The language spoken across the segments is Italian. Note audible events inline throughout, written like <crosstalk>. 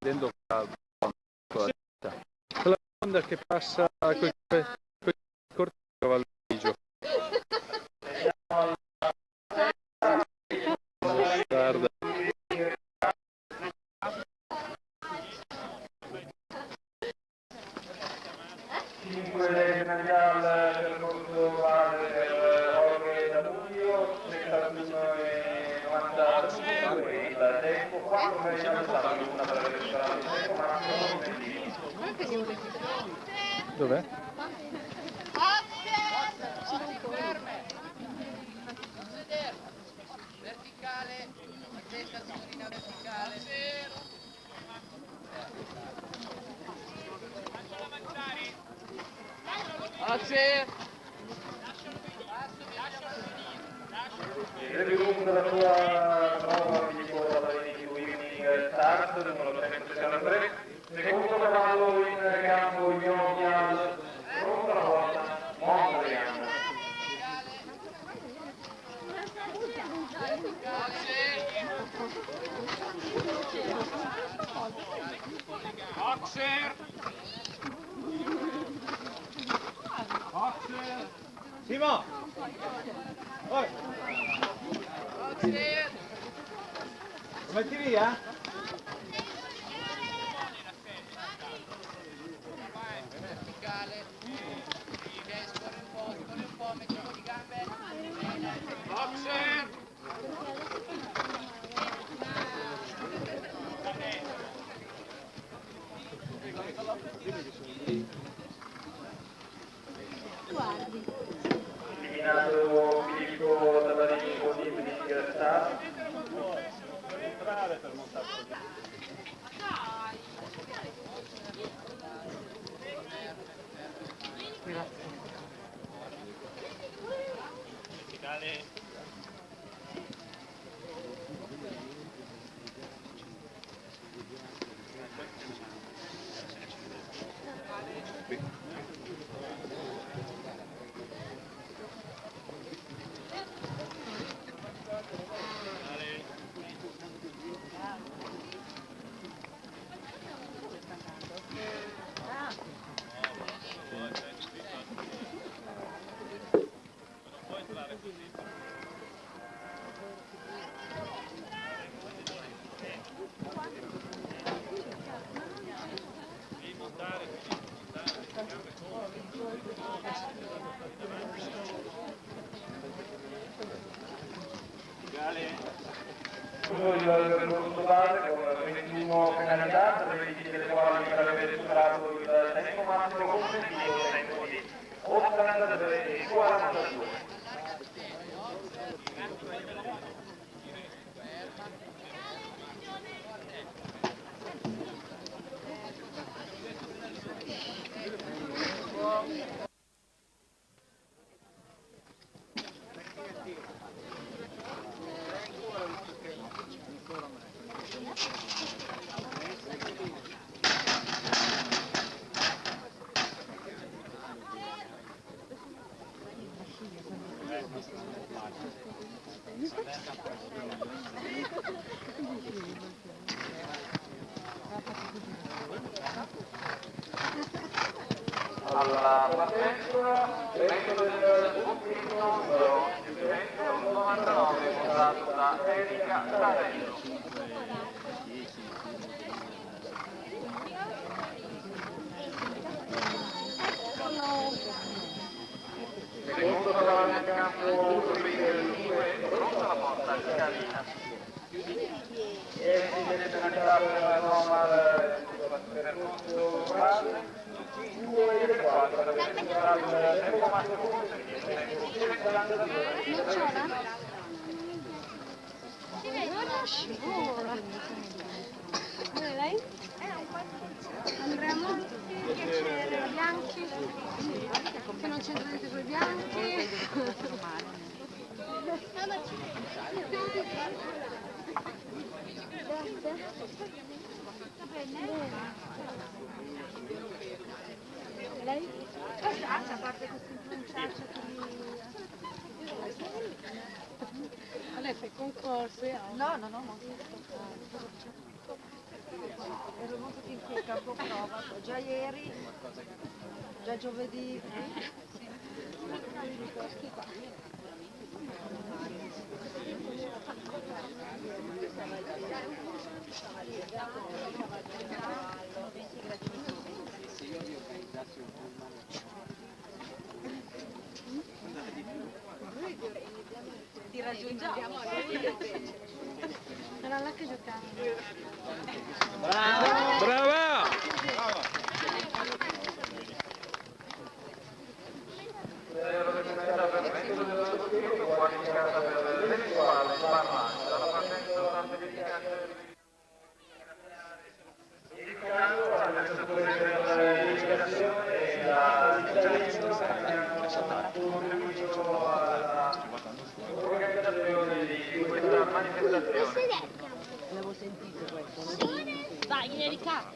vedendo quella bionda che passa con i corti di cavallo grigio. Guarda. Cinque Senegal per Corso Vale per Jorge Dabuglio, 71 e 92 il tempo, 4 per il Stato, una per il restaurante tempo, massimo Dov'è? Verticale, attenta signorina verticale. Grazie. Il lungo della tua prova di quota di Winning Stars, numero 163, secondo cavallo in campo Ionia, pronta la porta, Mondrian. Boxer. Simon! Hoi! Metti via? Verticale, scorre un po', scorre un po', un po' di gambe. Boxer! Eliminato Filippo Tabarini con Winning Stars. Scuso penalità, per alla partenza, evento del ultimo numero, evento 99, votato da Erika Tarello. Secondo cavallo in campo, del 2, pronta la porta, Scalina. E scivola. Dove lei? Andremo? Piacere, bianchi? Che non c'entra niente con i bianchi? Lei? A parte questo influenzarci Lei fa i concorsi? No, no, no, no. ero molto finché il campo prova, già ieri, già giovedì. Ti raggiungiamo. Era là che giocava. Brava! Zero definitiva per mezzo dello spirito, qualificata per l'eventuale sbarramento. Alla partenza una verificazione indicando l'attrezzatura per l'iniziazione e la contribuito alla organizzazione di questa manifestazione. Vai, Erika!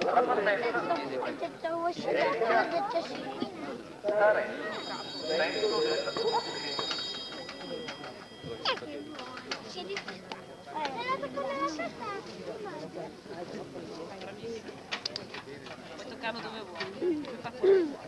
La partenza Ho detto vuoi scivolare, ho detto sì. Vengono della Si è difeso. È andato come la saltata. Puoi toccarlo dove vuoi.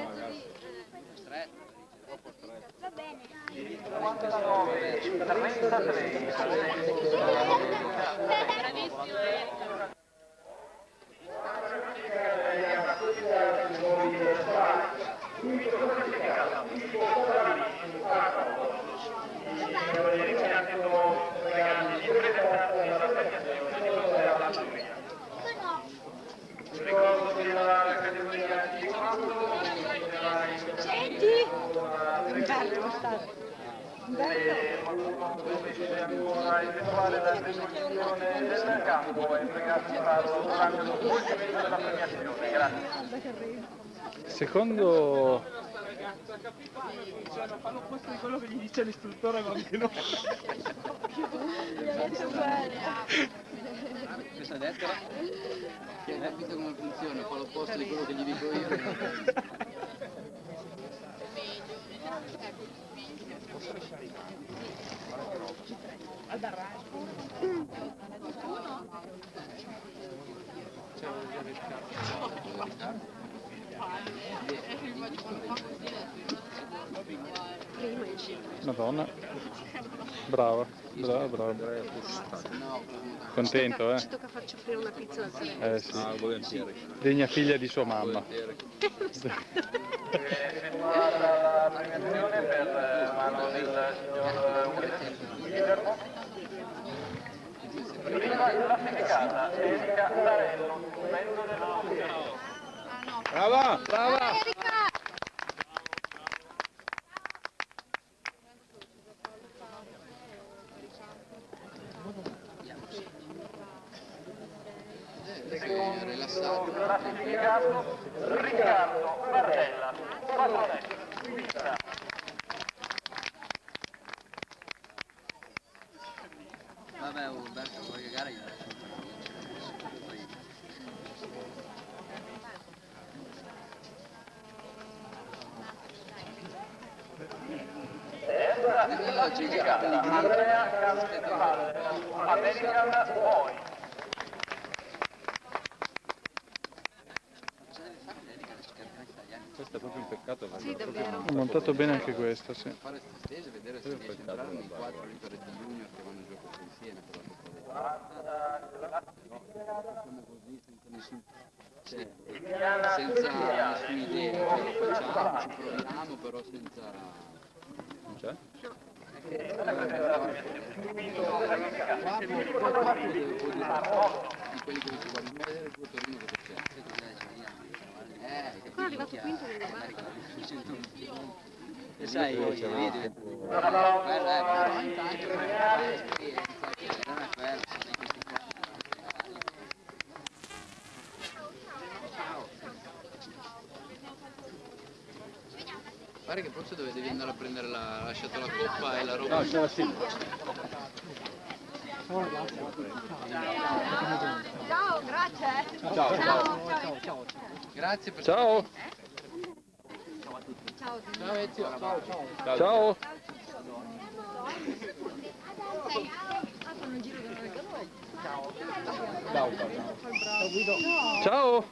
49, 33. Bravissimo. Eh. Effettuare la demolizione del campo e pregato di farlo durante lo svolgimento della premiazione. Grazie. Secondo... Fanno posto di quello che gli dice l'istruttore, ma anche no. Questa lettera che hai capito come funziona, fa l'opposto di quello che gli dico io. <laughs> Madonna. Brava, brava, brava. Contento, eh? Ci tocca farci offrire una pizza da te. Eh sì. Ah. Degna figlia di sua mamma. <laughs> <laughs> effettuata la premiazione per mano del signor Guillermo. Prima classificata Erika Tarello, membro dell'associazione. Brava, brava! Rilassato. Riccardo Barella, Patronetto, Svizzera. Vabbè, Umberto, vuoi cagare io? Boy. Questo è proprio un peccato. Sì, davvero. Montato bene anche questo, sì. fare sta stage e vedere se riesce a entrare nei ritornetti junior che vanno in gioco insieme Siamo così senza nessun cioè, nessuna idea, facciamo, ci proviamo però senza Eh, Qua è arrivato quinto nel e sai, vedi, vedi. Quello è però intanto fare esperienza, che non è quello, sono questi qua. Pare che forse dove devi andare a prendere la, ha lasciato la coppa e la roba. No, c'è la sì. Ciao, grazie. Ciao, Ciao. Grazie per Ciao. Ciao. Ciao Ezio, ciao ciao. Ciao. Dentro il capo. Ciao.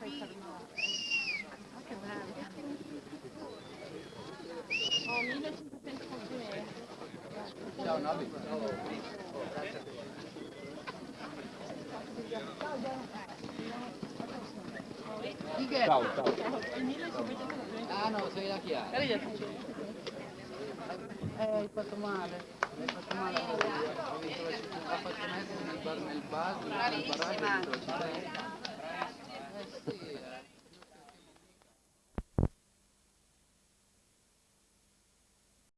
Che bello. Ho 1500 complimenti. Ciao. Ciao. Ah no, sei la Chiara. Eh, hai fatto male. Hai fatto male Ha fatto mettere nel bar nel bar, nel barraggio,